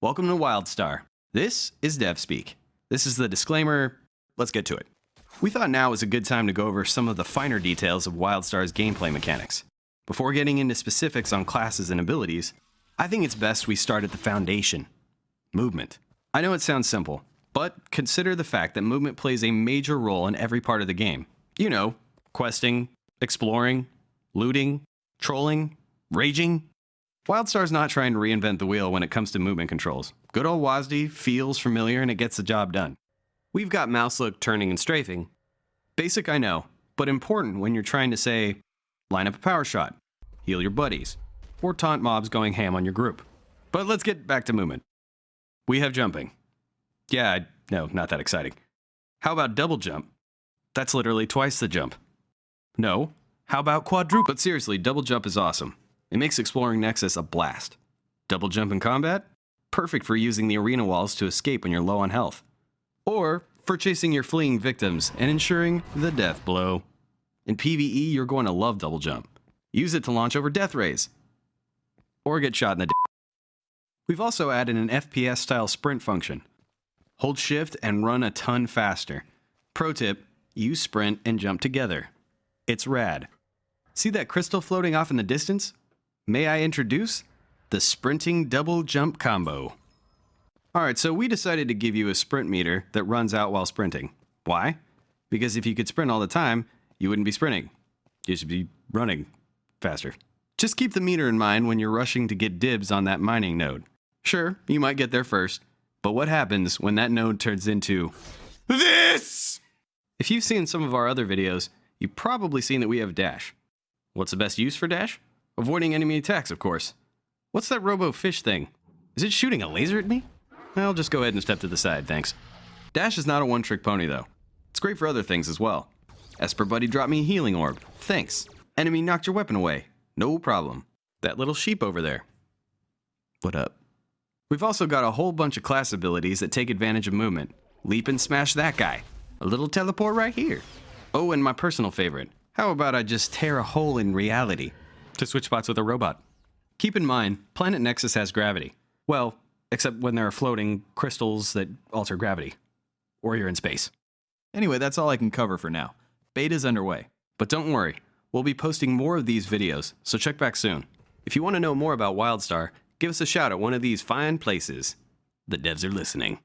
Welcome to WildStar. This is DevSpeak. This is the disclaimer. Let's get to it. We thought now was a good time to go over some of the finer details of WildStar's gameplay mechanics. Before getting into specifics on classes and abilities, I think it's best we start at the foundation movement. I know it sounds simple, but consider the fact that movement plays a major role in every part of the game. You know, questing, exploring, looting, trolling, raging, WildStar's not trying to reinvent the wheel when it comes to movement controls. Good old WASD feels familiar and it gets the job done. We've got mouse look, turning, and strafing. Basic, I know, but important when you're trying to say, line up a power shot, heal your buddies, or taunt mobs going ham on your group. But let's get back to movement. We have jumping. Yeah, no, not that exciting. How about double jump? That's literally twice the jump. No. How about quadruple? But seriously, double jump is awesome. It makes exploring Nexus a blast. Double jump in combat? Perfect for using the arena walls to escape when you're low on health. Or for chasing your fleeing victims and ensuring the death blow. In PvE, you're going to love double jump. Use it to launch over death rays. Or get shot in the d We've also added an FPS style sprint function. Hold shift and run a ton faster. Pro tip, use sprint and jump together. It's rad. See that crystal floating off in the distance? May I introduce the sprinting double jump combo. Alright, so we decided to give you a sprint meter that runs out while sprinting. Why? Because if you could sprint all the time, you wouldn't be sprinting. You should be running faster. Just keep the meter in mind when you're rushing to get dibs on that mining node. Sure, you might get there first, but what happens when that node turns into this? If you've seen some of our other videos, you've probably seen that we have dash. What's the best use for dash? Avoiding enemy attacks, of course. What's that robo-fish thing? Is it shooting a laser at me? I'll just go ahead and step to the side, thanks. Dash is not a one-trick pony, though. It's great for other things as well. Esper Buddy dropped me a healing orb. Thanks. Enemy knocked your weapon away. No problem. That little sheep over there. What up? We've also got a whole bunch of class abilities that take advantage of movement. Leap and smash that guy. A little teleport right here. Oh, and my personal favorite. How about I just tear a hole in reality? To switch spots with a robot. Keep in mind, Planet Nexus has gravity. Well, except when there are floating crystals that alter gravity. Or you're in space. Anyway, that's all I can cover for now. Beta's underway. But don't worry, we'll be posting more of these videos, so check back soon. If you want to know more about WildStar, give us a shout at one of these fine places. The devs are listening.